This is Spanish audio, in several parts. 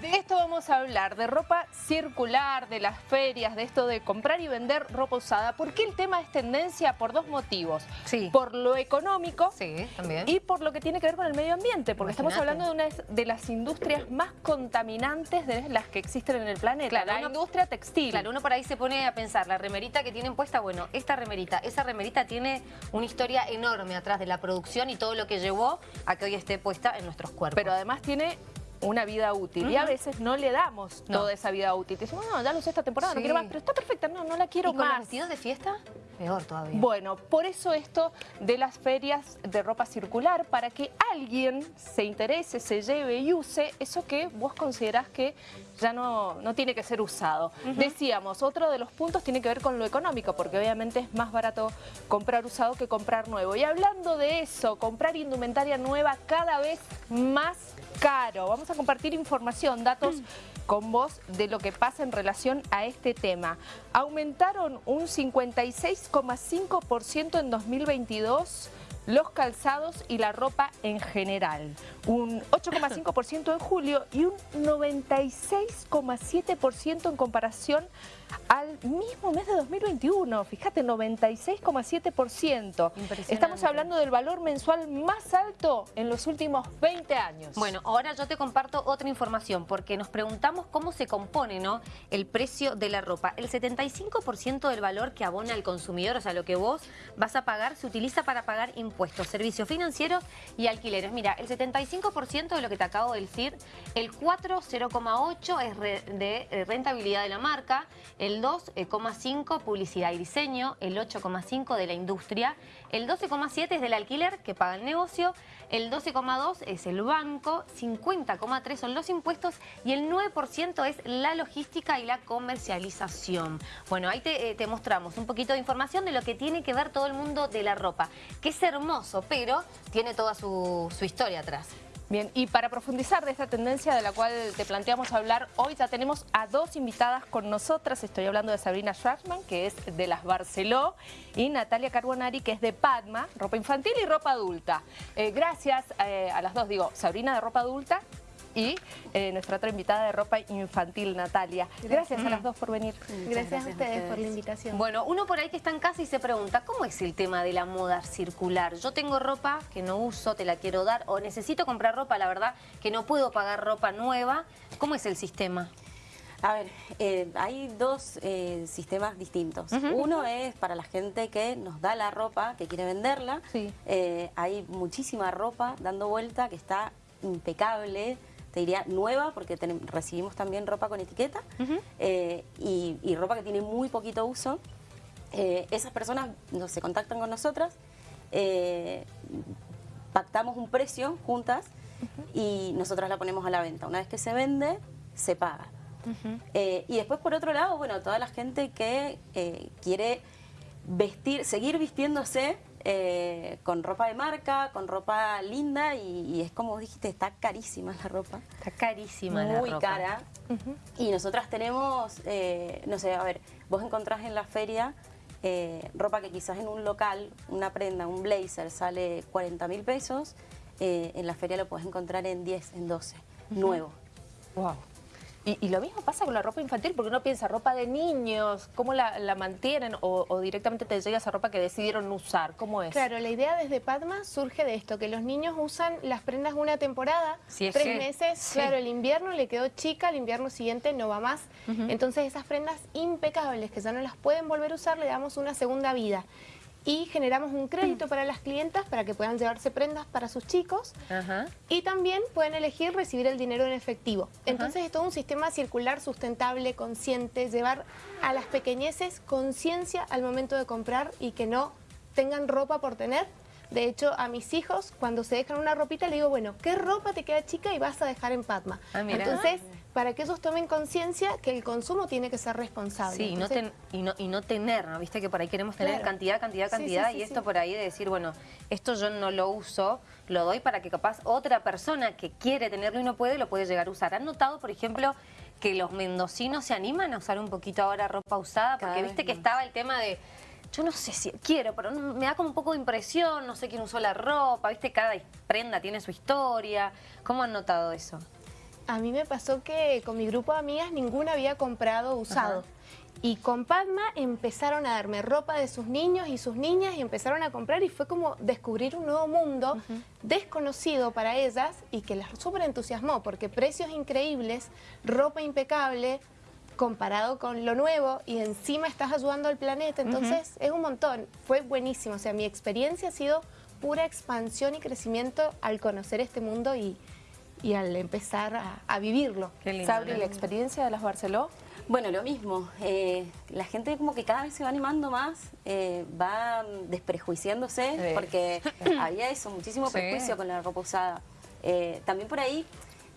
De esto vamos a hablar, de ropa circular, de las ferias, de esto de comprar y vender ropa usada. ¿Por qué el tema es tendencia? Por dos motivos. Sí. Por lo económico Sí, también. y por lo que tiene que ver con el medio ambiente, porque estamos hablando de una de las industrias más contaminantes de las que existen en el planeta, Claro, la uno- industria textil. Claro, uno por ahí se pone a pensar, la remerita que tienen puesta, bueno, esta remerita, esa remerita tiene una historia enorme atrás de la producción y todo lo que llevó a que hoy esté puesta en nuestros cuerpos. Pero además tiene una vida útil y a veces no le damos No. toda esa vida útil. Decimos, no, ya lo usé esta temporada, no quiero más, pero está perfecta, no, no la quiero ¿Y con los más. vestidos de fiesta? Peor todavía. Bueno, por eso esto de las ferias de ropa circular, para que alguien se interese, se lleve y use eso que vos considerás que ya no, no tiene que ser usado. Decíamos, otro de los puntos tiene que ver con lo económico, porque obviamente es más barato comprar usado que comprar nuevo. Y hablando de eso, comprar indumentaria nueva cada vez más caro. Vamos a compartir información, datos con vos de lo que pasa en relación a este tema. Aumentaron un 56,5% en 2022 los calzados y la ropa en general. Un 8,5% en julio y un 96,7% en comparación al mismo mes de 2021. Fíjate, 96,7%. Impresionante. Estamos hablando del valor mensual más alto en los últimos 20 años. Bueno, ahora yo te comparto otra información porque nos preguntamos cómo se compone ¿no? el precio de la ropa. El 75% del valor que abona el consumidor, o sea, lo que vos vas a pagar, se utiliza para pagar impuestos, servicios financieros y alquileres. Mira, el 75% de lo que te acabo de decir, el 4, 0,8 es re- de eh, rentabilidad de la marca, el 2,5 publicidad y diseño, el 8,5 de la industria, el 12,7 es del alquiler que paga el negocio, el 12,2 es el banco, 50,3 son los impuestos. Y el 9% es la logística y la comercialización. Bueno, ahí te, eh, te mostramos un poquito de información de lo que tiene que ver todo el mundo de la ropa, que es hermoso, pero tiene toda su historia atrás. Bien, y para profundizar de esta tendencia de la cual te planteamos hablar, hoy ya tenemos a dos invitadas con nosotras. Estoy hablando de Sabrina Schwarzman, que es de las Barceló, y Natalia Carbonari, que es de Padma, ropa infantil y ropa adulta. Eh, gracias eh, a las dos, digo, Sabrina de ropa adulta y eh, nuestra otra invitada de ropa infantil, Natalia. Gracias a las dos por venir. Gracias, a ustedes por la invitación. Bueno, uno por ahí que está en casa y se pregunta, ¿cómo es el tema de la moda circular? Yo tengo ropa que no uso, te la quiero dar, o necesito comprar ropa, la verdad, que no puedo pagar ropa nueva. ¿Cómo es el sistema? A ver, eh, hay dos eh, sistemas distintos. Uno es para la gente que nos da la ropa, que quiere venderla. Sí. Eh, hay muchísima ropa dando vuelta que está impecable, te diría nueva, porque recibimos también ropa con etiqueta eh, y, y ropa que tiene muy poquito uso. Eh, esas personas no, se contactan con nosotras, eh, pactamos un precio juntas y nosotras la ponemos a la venta. Una vez que se vende, se paga. Y después, por otro lado, bueno, toda la gente que quiere vestir, seguir vistiéndose eh, con ropa de marca, con ropa linda y, y es como dijiste, está carísima la ropa. Está carísima la Muy ropa. cara. Y nosotras tenemos, eh, no sé, a ver, vos encontrás en la feria eh, ropa que quizás en un local, una prenda, un blazer sale 40 mil pesos, en la feria lo podés encontrar en 10, en 12, nuevo. Wow. Y, y lo mismo pasa con la ropa infantil, porque uno piensa, ropa de niños, ¿cómo la, la mantienen? O, o directamente te llega esa ropa que decidieron usar, ¿cómo es? Claro, la idea desde Padma surge de esto, que los niños usan las prendas una temporada, tres meses, sí. claro, el invierno le quedó chica, el invierno siguiente no va más. Entonces esas prendas impecables que ya no las pueden volver a usar, le damos una segunda vida. Y generamos un crédito para las clientas para que puedan llevarse prendas para sus chicos. Ajá. Y también pueden elegir recibir el dinero en efectivo. Entonces es todo un sistema circular sustentable, consciente, llevar a las pequeñeces conciencia al momento de comprar y que no tengan ropa por tener. De hecho, a mis hijos, cuando se dejan una ropita, le digo, bueno, ¿qué ropa te queda chica y vas a dejar en Padma? Ah. Entonces, para que ellos tomen conciencia que el consumo tiene que ser responsable. Sí, y no, ten- y, no, y no tener, ¿no? Viste que por ahí queremos tener Claro. cantidad, cantidad, cantidad sí, sí, y esto por ahí de decir, bueno, esto yo no lo uso, lo doy para que capaz otra persona que quiere tenerlo y no puede, lo puede llegar a usar. ¿Han notado, por ejemplo, que los mendocinos se animan a usar un poquito ahora ropa usada? Porque viste que estaba el tema de... Yo no sé si quiero, pero me da como un poco de impresión, no sé quién usó la ropa, viste, cada prenda tiene su historia. ¿Cómo han notado eso? A mí me pasó que con mi grupo de amigas ninguna había comprado usado. Y con Padma empezaron a darme ropa de sus niños y sus niñas y empezaron a comprar y fue como descubrir un nuevo mundo desconocido para ellas y que las súper entusiasmó porque precios increíbles, ropa impecable, comparado con lo nuevo y encima estás ayudando al planeta, entonces es un montón, fue buenísimo, o sea, mi experiencia ha sido pura expansión y crecimiento al conocer este mundo y, y al empezar a, a vivirlo. Sabri, ¿la experiencia de las Barceló? Bueno, lo mismo. eh, la gente como que cada vez se va animando más, eh, va desprejuiciándose, Sí. porque había eso, muchísimo Sí. prejuicio con la ropa usada. Eh, también por ahí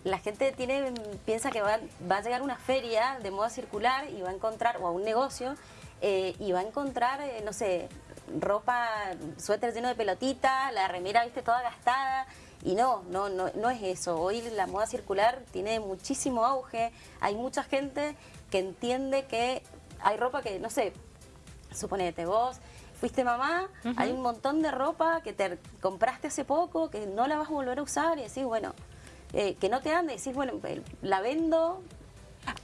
la gente tiene piensa que va, va a llegar a una feria de moda circular y va a encontrar, o a un negocio, eh, y va a encontrar, eh, no sé, ropa, suéter lleno de pelotita, la remera, viste, toda gastada. Y no, no, no, no es eso. Hoy la moda circular tiene muchísimo auge. Hay mucha gente que entiende que hay ropa que, no sé, suponete vos, fuiste mamá, hay un montón de ropa que te compraste hace poco, que no la vas a volver a usar y decís, bueno, eh, que no te ande, decís, bueno, eh, la vendo.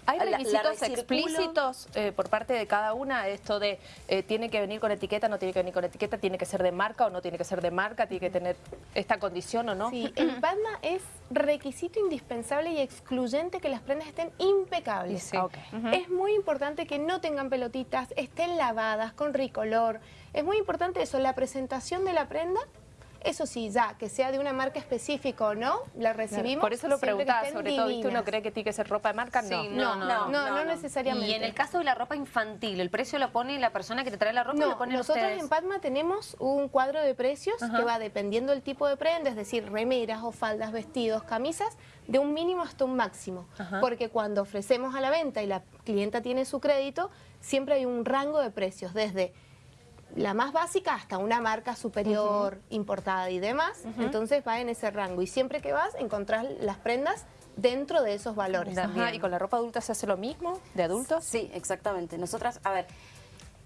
¿Hay requisitos explícitos eh, por parte de cada una? Esto de eh, tiene que venir con etiqueta, no tiene que venir con etiqueta, tiene que ser de marca o no tiene que ser de marca, tiene que tener esta condición o no. Sí, en Padma es requisito indispensable y excluyente que las prendas estén impecables. Sí. Ah. Es muy importante que no tengan pelotitas, estén lavadas, con ricolor. Es muy importante eso, la presentación de la prenda. Eso sí, ya, que sea de una marca específica o no, la recibimos. Por eso lo preguntaba, sobre todo, ¿viste? Uno divinas. cree que tiene que ser ropa de marca, no. Sí, No, No, no, no, no, no, no. necesariamente. Y en el caso de la ropa infantil, ¿el precio lo pone la persona que te trae la ropa o No, lo ponen nosotros ustedes? en Padma tenemos un cuadro de precios Ajá. que va dependiendo del tipo de prenda, es decir, remeras o faldas, vestidos, camisas, de un mínimo hasta un máximo. Ajá. Porque cuando ofrecemos a la venta y la clienta tiene su crédito, siempre hay un rango de precios, desde la más básica hasta una marca superior, importada y demás. Entonces va en ese rango. Y siempre que vas, encontrás las prendas dentro de esos valores. Ajá. ¿Y con la ropa adulta se hace lo mismo? ¿De adultos? Sí, exactamente. Nosotras, a ver,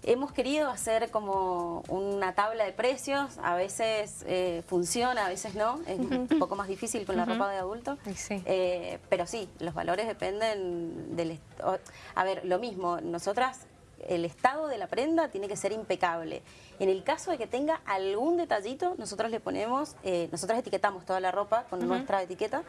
hemos querido hacer como una tabla de precios, a veces eh, funciona, a veces no, es un poco más difícil con la ropa de adulto. Sí. Eh, pero sí, los valores dependen del... A ver, lo mismo, nosotras, el estado de la prenda tiene que ser impecable. En el caso de que tenga algún detallito, nosotros le ponemos, eh, nosotros etiquetamos toda la ropa con nuestra etiqueta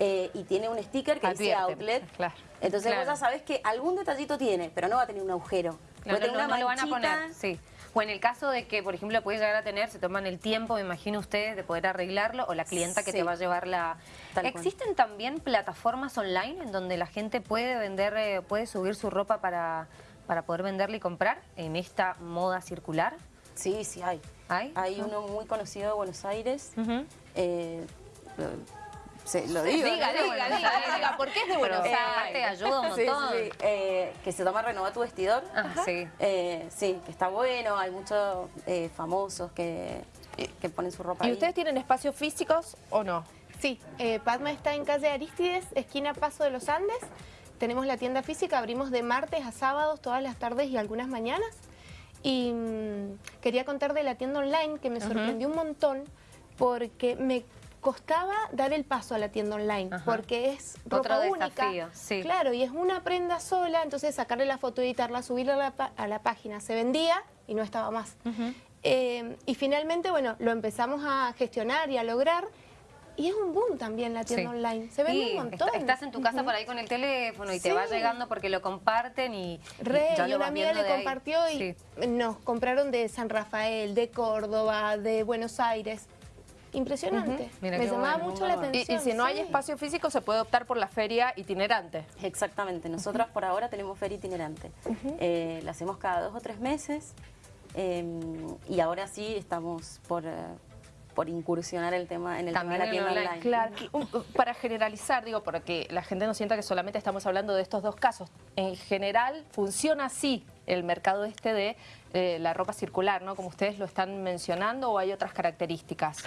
eh, y tiene un sticker que dice outlet. claro. Entonces Claro. vos ya sabés que algún detallito tiene, pero no va a tener un agujero. No, tener no, una no lo van a poner, sí. O en el caso de que, por ejemplo, puede llegar a tener, se toman el tiempo, me imagino ustedes, de poder arreglarlo, o la clienta que te va a llevar la... Tal cual. ¿Existen también plataformas online en donde la gente puede vender, eh, puede subir su ropa para, para poder venderla y comprar en esta moda circular? Sí, sí hay. ¿Hay? Hay uno muy conocido de Buenos Aires. Eh, lo- se- lo digo. Diga, ¿no? diga, diga, diga, porque es de Buenos Aires. aparte ayuda un Sí, montón. sí, sí. Eh, que se llama Renova tu vestidor. Ah, sí. Eh, sí, que está bueno, hay muchos eh, famosos que, que ponen su ropa ¿Y ahí. ustedes tienen espacios físicos o no? Sí, eh, Padma está en calle Aristides, esquina Paso de los Andes. Tenemos la tienda física, abrimos de martes a sábados, todas las tardes y algunas mañanas. Y mm, quería contar de la tienda online que me sorprendió un montón porque me costaba dar el paso a la tienda online Ajá. porque es Otro ropa única. desafío, sí. Claro, y es una prenda sola, entonces sacarle la foto, editarla, subirla a la, a la página. Se vendía y no estaba más. Eh, y finalmente, bueno, lo empezamos a gestionar y a lograr. Y es un boom también la tienda Sí. online. Se vende Sí, un montón. est- Estás en tu casa por ahí con el teléfono y te va llegando porque lo comparten y, y Re, ya y lo una amiga le ahí. compartió y Sí. nos compraron de San Rafael, de Córdoba, de Buenos Aires. Impresionante. Me llamaba bueno, mucho la. Y, atención. y si no hay espacio físico, se puede optar por la feria itinerante. Exactamente, nosotras por ahora tenemos feria itinerante. Eh, la hacemos cada dos o tres meses eh, y ahora sí estamos por, eh, por incursionar el tema en el También tema de la en tienda online. online. Claro. Un- Para generalizar, digo, para que la gente no sienta que solamente estamos hablando de estos dos casos. En general, funciona así el mercado este de eh, la ropa circular, ¿no? Como ustedes lo están mencionando, o hay otras características.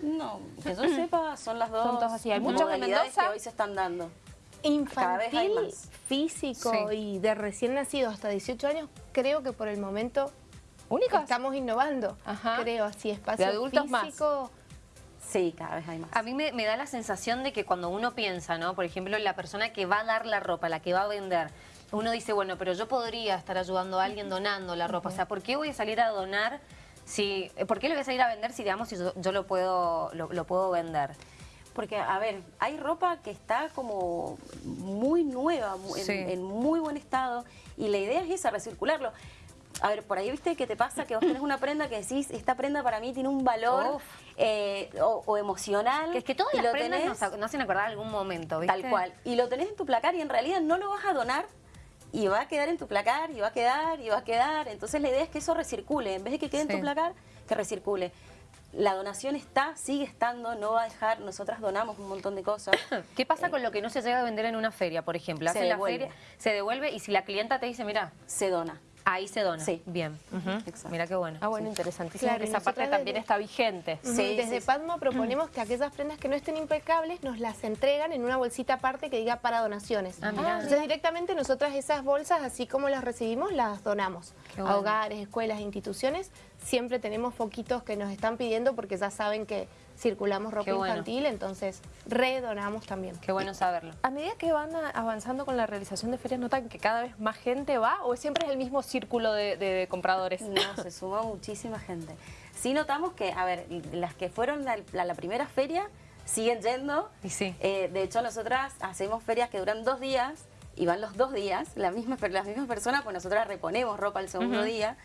No, que yo sepa, son las dos Son todas así. Hay Mendoza. que hoy se están dando. Infantil, físico Sí. y de recién nacido hasta 18 años, creo que por el momento ¿Únicas? estamos innovando. Ajá. Creo, así, espacio De adultos más. físico. Sí, cada vez hay más. A mí me, me da la sensación de que cuando uno piensa, ¿no? Por ejemplo, la persona que va a dar la ropa, la que va a vender, uno dice, bueno, pero yo podría estar ayudando a alguien donando la ropa. O sea, ¿por qué voy a salir a donar si... ¿Por qué le voy a salir a vender si, digamos, si yo, yo lo, puedo, lo, lo puedo vender? Porque, a ver, hay ropa que está como muy nueva, en, Sí. en muy buen estado, y la idea es esa, recircularlo. A ver, por ahí viste que te pasa que vos tenés una prenda que decís, esta prenda para mí tiene un valor eh, o, o emocional. Que es que todas y las lo prendas tenés- nos, ac- nos hacen acordar algún momento, ¿viste? Tal cual. Y lo tenés en tu placar y en realidad no lo vas a donar y va a quedar en tu placar y va a quedar y va a quedar. Entonces la idea es que eso recircule. En vez de que quede en tu placar, que recircule. La donación está, sigue estando, no va a dejar. Nosotras donamos un montón de cosas. ¿Qué pasa con lo que no se llega a vender en una feria, por ejemplo? Se Hacen la devuelve. feria, se devuelve y si la clienta te dice, mira, Se dona. Ahí se dona. Sí. Bien. Exacto. Mira qué bueno. Ah, bueno, interesantísimo Claro, esa parte también está vigente. Sí, Desde sí, sí. Padmo proponemos que aquellas prendas que no estén impecables nos las entregan en una bolsita aparte que diga para donaciones. Ah, mirá. Entonces directamente nosotras esas bolsas, así como las recibimos, las donamos Qué a hogares, escuelas, instituciones. Siempre tenemos foquitos que nos están pidiendo porque ya saben que circulamos ropa bueno. infantil, entonces redonamos también. Qué bueno saberlo. A medida que van avanzando con la realización de ferias, ¿notan que cada vez más gente va o siempre es el mismo círculo de, de compradores? No, se suma muchísima gente. Sí notamos que, a ver, las que fueron a la, la primera feria siguen yendo. Y sí. Eh, de hecho, nosotras hacemos ferias que duran dos días y van los dos días, la misma, las mismas personas, pues nosotras reponemos ropa el segundo día.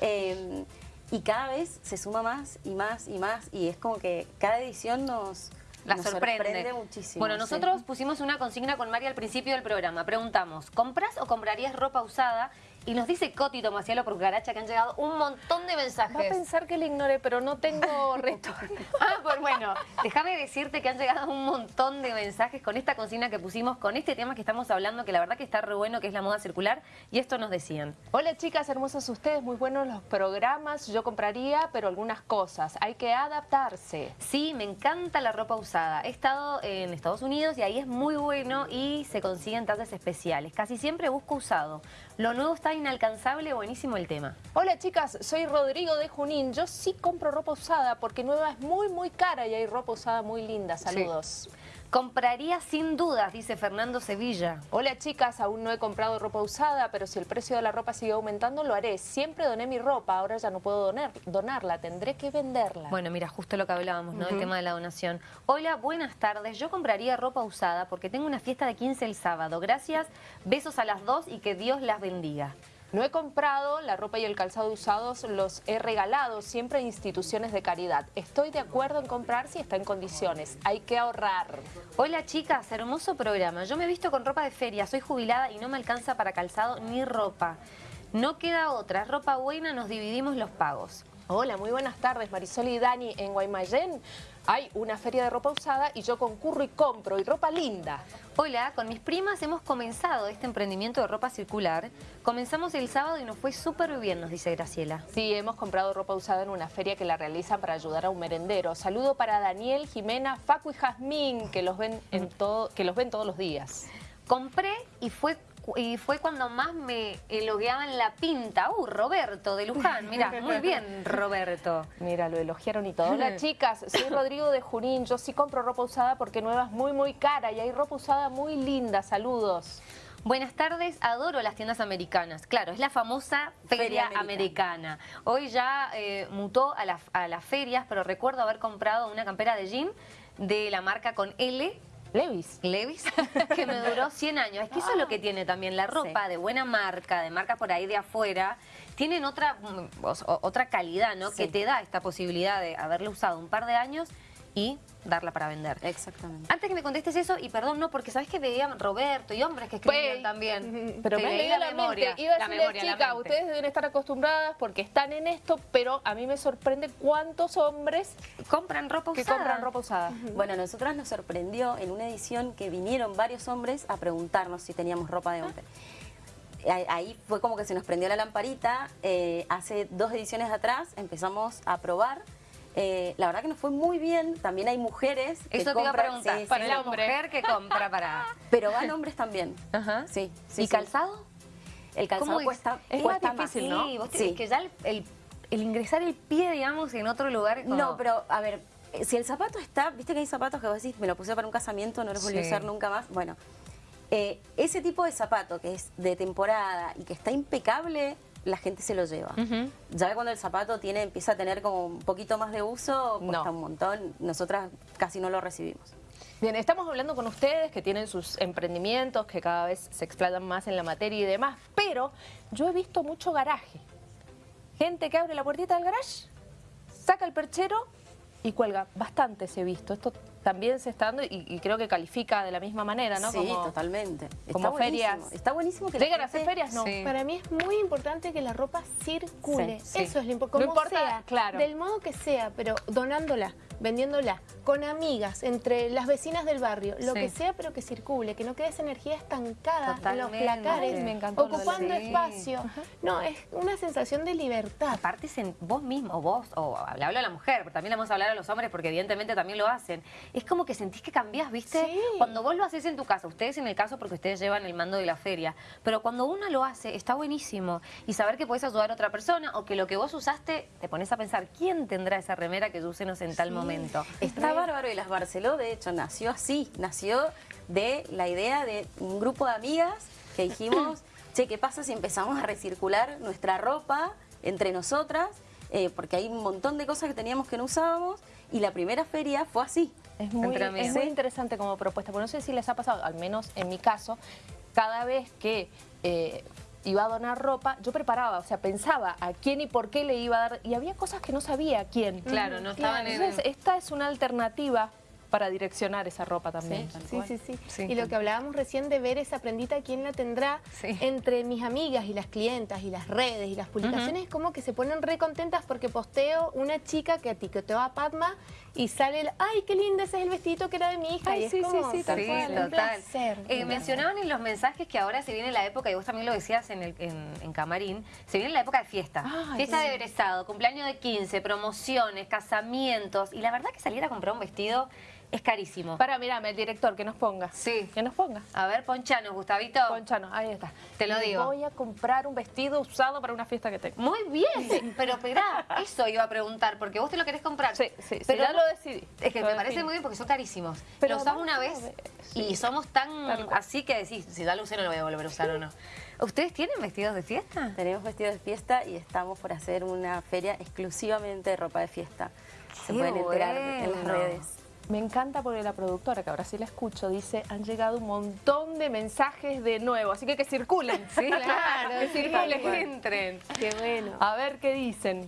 Eh, y cada vez se suma más y más y más y es como que cada edición nos, La nos sorprende. muchísimo. Bueno, sí. nosotros pusimos una consigna con María al principio del programa. Preguntamos, ¿compras o comprarías ropa usada? Y nos dice Coti Tomacielo por Garacha que han llegado un montón de Va a mensajes. pensar que le ignore, pero no tengo retorno. Ah, pues bueno, déjame decirte que han llegado un montón de mensajes con esta consigna que pusimos, con este tema que estamos hablando, que la verdad que está re bueno, que es la moda circular, y esto nos decían. Hola chicas, hermosas ustedes, muy buenos los programas. Yo compraría, pero algunas cosas. Hay que adaptarse. Sí, me encanta la ropa usada. He estado en Estados Unidos y ahí es muy bueno y se consiguen tallas especiales. Casi siempre busco usado. Lo nuevo está inalcanzable, buenísimo el tema. Hola chicas, soy Rodrigo de Junín. Yo sí compro ropa usada porque nueva es muy, muy cara y hay ropa usada muy linda. Saludos. Compraría sin dudas, dice Fernando Sevilla. Hola chicas, aún no he comprado ropa usada, pero si el precio de la ropa sigue aumentando, lo haré. Siempre doné mi ropa, ahora ya no puedo donar, donarla, tendré que venderla. Bueno, mira, justo lo que hablábamos, ¿no? El tema de la donación. Hola, buenas tardes. Yo compraría ropa usada porque tengo una fiesta de 15 el sábado. Gracias, besos a las dos y que Dios las bendiga. No he comprado la ropa y el calzado usados, los he regalado siempre a instituciones de caridad. Estoy de acuerdo en comprar si está en condiciones. Hay que ahorrar. Hola chicas, hermoso programa. Yo me he visto con ropa de feria, soy jubilada y no me alcanza para calzado ni ropa. No queda otra, ropa buena, nos dividimos los pagos. Hola, muy buenas tardes, Marisol y Dani. En Guaymallén hay una feria de ropa usada y yo concurro y compro, y ropa linda. Hola, con mis primas hemos comenzado este emprendimiento de ropa circular. Comenzamos el sábado y nos fue súper bien, nos dice Graciela. Sí, hemos comprado ropa usada en una feria que la realizan para ayudar a un merendero. Saludo para Daniel, Jimena, Facu y Jazmín, que los ven, en todo, que los ven todos los días. Compré y fue y fue cuando más me elogiaban la pinta. Uh, Roberto de Luján, mira, muy bien Roberto. Mira, lo elogiaron y todo. Hola chicas, soy Rodrigo de Junín. Yo sí compro ropa usada porque nueva es muy, muy cara y hay ropa usada muy linda. Saludos. Buenas tardes, adoro las tiendas americanas. Claro, es la famosa feria, Feria americana. Hoy ya eh, mutó a, las- a las ferias, pero recuerdo haber comprado una campera de jean de la marca con L, Levis. Levis, que me duró 100 años. Es que eso es lo que tiene también la ropa de buena marca, de marca por ahí de afuera. Tienen otra, mm, o- otra calidad, ¿no? Sí. Que te da esta posibilidad de haberla usado un par de años y darla para vender. Exactamente. Antes que me contestes eso, y perdón, no, porque sabes que veían Roberto y hombres que escribían Pues, también. Pero me leí la, mente. Iba a la decirle, memoria, chica, mente. ustedes deben estar acostumbradas porque están en esto, pero a mí me sorprende cuántos hombres compran ropa que usada. compran ropa usada. Bueno, a nosotras nos sorprendió en una edición que vinieron varios hombres a preguntarnos si teníamos ropa de hombre. Ahí- Ahí fue como que se nos prendió la lamparita. eh, hace dos ediciones atrás empezamos a probar. Eh, la verdad que nos fue muy bien. También hay mujeres que Eso te iba a compran- preguntar. sí, para sí, la el hombre. mujer que compra para... Pero van hombres también. Ajá. Sí, sí, ¿Y calzado? El calzado ¿Cómo es? cuesta, Es cuesta más difícil, ¿no? Sí, vos tenés que ya el, el- el ingresar el pie, digamos, en otro lugar como- No, pero a ver, eh, si el zapato está, viste que hay zapatos que vos decís, me lo puse para un casamiento, no los volví a usar nunca más. Bueno, eh, ese tipo de zapato que es de temporada y que está impecable, la gente se lo lleva. Ya cuando el zapato tiene, empieza a tener como un poquito más de uso, cuesta No. un montón. Nosotras casi no lo recibimos. Bien, estamos hablando con ustedes que tienen sus emprendimientos, que cada vez se explayan más en la materia y demás, pero yo he visto mucho garaje. Gente que abre la puertita del garage, saca el perchero y cuelga. Bastante se he visto. Esto también se está dando y, y creo que califica de la misma manera, ¿no? Sí, Como- totalmente. como está buenísimo. ferias. Está buenísimo que la ¿Llegan a hacer gente- ferias? No. Sí. Para mí es muy importante que la ropa circule. Sí, sí. Eso es lo No importante. Como importa, sea, claro. del modo que sea, pero donándola, vendiéndola, con amigas, entre las vecinas del barrio, lo Sí. que sea, pero que circule, que no quede esa energía estancada Totalmente. en los placares, me ocupando espacio. No, es una sensación de libertad. Aparte, vos mismo, vos, o le hablo a la mujer, pero también le vamos a hablar a los hombres porque evidentemente también lo hacen. Es como que sentís que cambiás, ¿viste? Sí. Cuando vos lo haces en tu casa, ustedes en el caso porque ustedes llevan el mando de la feria, pero cuando uno lo hace, está buenísimo. Y saber que podés ayudar a otra persona o que lo que vos usaste, te pones a pensar, ¿quién tendrá esa remera que yo usé no sé, en tal momento? Está bárbaro y las Barceló, de hecho, nació así, nació de la idea de un grupo de amigas que dijimos, che, ¿qué pasa si empezamos a recircular nuestra ropa entre nosotras? Eh, porque hay un montón de cosas que teníamos que no usábamos y la primera feria fue así. Es muy, es muy interesante como propuesta, porque no sé si les ha pasado, al menos en mi caso, cada vez que eh, iba a donar ropa, yo preparaba, o sea, pensaba a quién y por qué le iba a dar, y había cosas que no sabía a quién. Claro, no estaban en- Entonces, esta es una alternativa para direccionar esa ropa también. Sí, sí, sí, Sí. Y lo que hablábamos recién de ver esa prendita, quién la tendrá entre mis amigas y las clientas y las redes y las publicaciones, como que se ponen re contentas porque posteo una chica que etiquetó a Padma y sale el, ay, qué lindo, ese es el vestidito que era de mi hija. Ay, y es sí, sí, como, sí, tal Sí, cual, un total. placer. Eh, mencionaban en los mensajes que ahora se viene la época, y vos también lo decías en, el, en, en Camarín, se viene la época de fiesta. Ay, fiesta de egresado, cumpleaños de 15, promociones, casamientos. Y la verdad que salir a comprar un vestido es carísimo. Para, mirame, el director, que nos ponga. Sí. Que nos ponga. A ver, ponchanos, Gustavito. Ponchanos, ahí está. Te lo Me digo. Voy a comprar un vestido usado para una fiesta que tengo. Muy bien, pero esperá, eso iba a preguntar, porque vos te lo querés comprar. Sí, sí, sí, pero ya lo decidí. Es que me parece muy bien porque son carísimos. Pero lo usás vamos una vez y somos tan así que decís, si ya lo usé no lo voy a volver a usar o no. ¿Ustedes tienen vestidos de fiesta? Tenemos vestidos de fiesta y estamos por hacer una feria exclusivamente de ropa de fiesta. Se Qué pueden enterar en las bueno. redes. Me encanta porque la productora, que ahora sí la escucho, dice, han llegado un montón de mensajes de nuevo, así que que circulen. Sí, claro, que circulen. entren. Qué bueno. A ver qué dicen.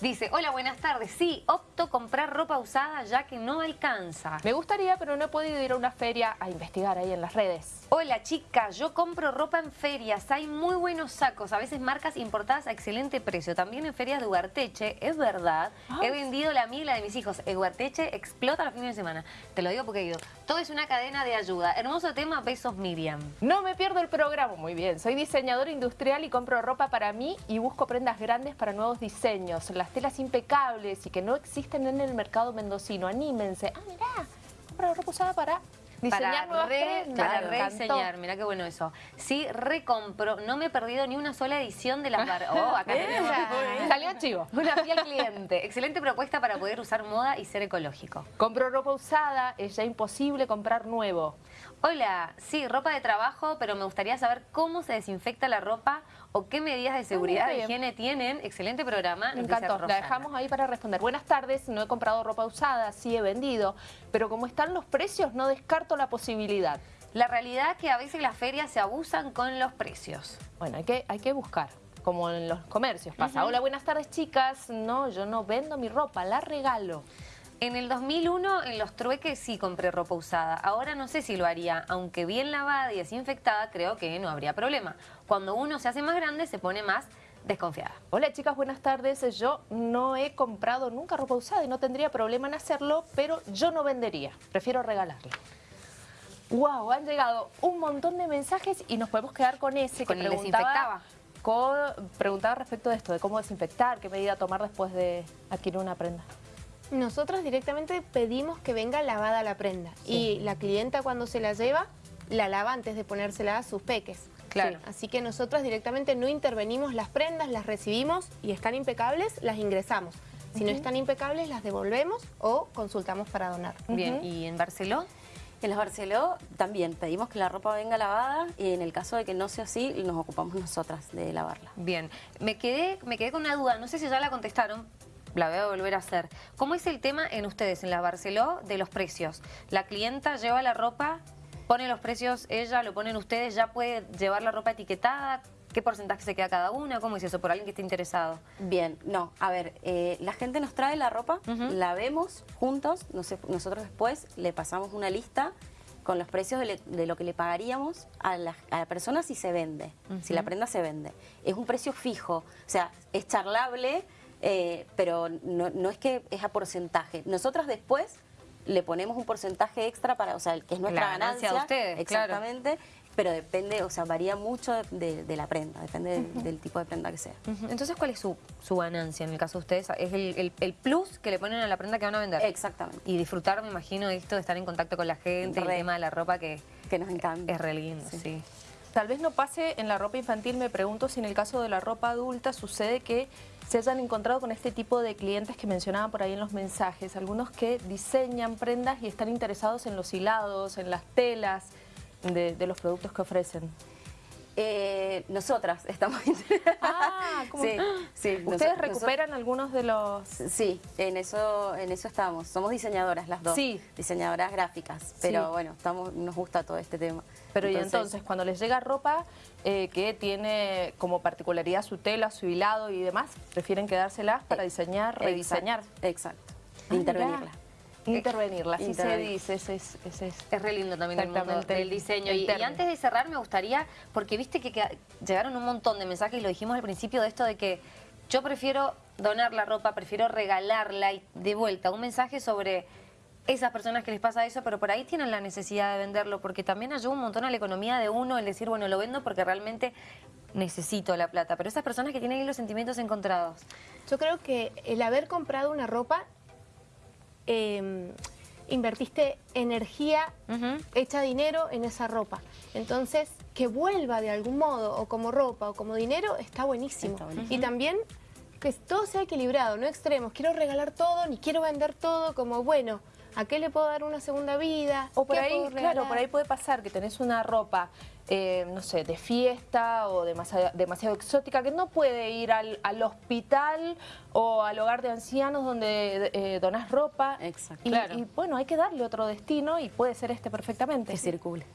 Dice, hola, buenas tardes. Sí, opto comprar ropa usada ya que no alcanza. Me gustaría, pero no he podido ir a una feria a investigar ahí en las redes. Hola chicas, yo compro ropa en ferias, hay muy buenos sacos, a veces marcas importadas a excelente precio, también en ferias de Ugarteche, es verdad, Ay. he vendido la mía y la de mis hijos, Ugarteche explota los fines de semana, te lo digo porque he ido, todo es una cadena de ayuda, hermoso tema, besos Miriam. No me pierdo el programa, muy bien. Soy diseñadora industrial y compro ropa para mí y busco prendas grandes para nuevos diseños. Las telas impecables y que no existen en el mercado mendocino. Anímense. Ah, mirá, compro ropa usada para diseñar Para, nuevas re- prendas. para rediseñar, mirá qué bueno eso. Sí, recompro, no me he perdido ni una sola edición de las bar... Oh, acá tenemos Salió chivo. una fiel cliente. Excelente propuesta para poder usar moda y ser ecológico. Compro ropa usada, es ya imposible comprar nuevo. Hola, sí, ropa de trabajo, pero me gustaría saber cómo se desinfecta la ropa o qué medidas de seguridad de higiene tienen. Excelente programa. Me encantó. La dejamos ahí para responder. Buenas tardes, no he comprado ropa usada, sí he vendido, pero como están los precios, no descarto la posibilidad. La realidad es que a veces las ferias se abusan con los precios. Bueno, hay que, hay que buscar, como en los comercios pasa. Hola, buenas tardes, chicas. No, yo no vendo mi ropa, la regalo. En el 2001, en los trueques sí compré ropa usada. Ahora no sé si lo haría. Aunque bien lavada y desinfectada, creo que no habría problema. Cuando uno se hace más grande, se pone más desconfiada. Hola chicas, buenas tardes. Yo no he comprado nunca ropa usada y no tendría problema en hacerlo, pero yo no vendería. Prefiero regalarla. Wow, han llegado un montón de mensajes y nos podemos quedar con ese Con que el preguntaba, con- preguntaba respecto de esto, de cómo desinfectar, qué medida tomar después de adquirir una prenda. Nosotros directamente pedimos que venga lavada la prenda y la clienta cuando se la lleva, la lava antes de ponérsela a sus peques. Claro. Sí, Así que nosotros directamente no intervenimos las prendas, las recibimos y están impecables, las ingresamos. Si no están impecables, las devolvemos o consultamos para donar. Bien, ¿y en Barceló? En los Barceló también pedimos que la ropa venga lavada y en el caso de que no sea así, nos ocupamos nosotras de lavarla. Bien, me quedé, me quedé con una duda, no sé si ya la contestaron, la voy a volver a hacer. ¿Cómo es el tema en ustedes, en la Barceló, de los precios? La clienta lleva la ropa, pone los precios ella, lo ponen ustedes, ya puede llevar la ropa etiquetada, ¿Qué porcentaje se queda cada una? ¿Cómo es eso? Por alguien que esté interesado. Bien, no, a ver, eh, la gente nos trae la ropa, la vemos juntos, nosotros después le pasamos una lista con los precios de, lo que le pagaríamos a la, persona si se vende, si la prenda se vende. Es un precio fijo, o sea, es charlable, eh, pero no, es que es a porcentaje. Nosotras después le ponemos un porcentaje extra para, o sea, que es nuestra la ganancia, de ustedes, exactamente, pero depende, o sea, varía mucho de, la prenda, depende del, tipo de prenda que sea. Entonces, ¿cuál es su, ganancia en el caso de ustedes? ¿Es el, plus que le ponen a la prenda que van a vender? Exactamente. Y disfrutar, me imagino, de esto, de estar en contacto con la gente, el tema de la ropa que... Que nos encanta. Es re lindo, sí. Tal vez no pase en la ropa infantil, me pregunto si en el caso de la ropa adulta sucede que se hayan encontrado con este tipo de clientes que mencionaban por ahí en los mensajes, algunos que diseñan prendas y están interesados en los hilados, en las telas, de, los productos que ofrecen? Eh, nosotras estamos Ah, Sí, sí. ¿Ustedes recuperan algunos de los...? Sí, en eso, en eso estamos. Somos diseñadoras las dos. Sí. Diseñadoras gráficas. Pero bueno, estamos, nos gusta todo este tema. Pero y entonces, cuando les llega ropa eh, que tiene como particularidad su tela, su hilado y demás, prefieren quedárselas para eh, diseñar, rediseñar. Exacto. Ah, Intervenirla. Intervenirla, así se dice. Es, es, es, re lindo también el mundo del diseño. Y, antes de cerrar me gustaría, porque viste que, llegaron un montón de mensajes, y lo dijimos al principio, de esto de que yo prefiero donar la ropa, prefiero regalarla y de vuelta, un mensaje sobre esas personas que les pasa eso, pero por ahí tienen la necesidad de venderlo, porque también ayuda un montón a la economía de uno el decir, bueno, lo vendo porque realmente necesito la plata, pero esas personas que tienen ahí los sentimientos encontrados. Yo creo que el haber comprado una ropa Em, invertiste energía, hecha dinero en esa ropa. Entonces, que vuelva de algún modo, o como ropa, o como dinero, está buenísimo. Y también que todo sea equilibrado, no extremos. Quiero regalar todo, ni quiero vender todo, como bueno, ¿a qué le puedo dar una segunda vida? O por ahí, claro, por ahí puede pasar que tenés una ropa eh, no sé, de fiesta o demasiado, demasiado exótica, que no puede ir al, hospital o al hogar de ancianos donde eh, donás ropa. Exacto. Y, y bueno, hay que darle otro destino y puede ser este perfectamente. Que circule.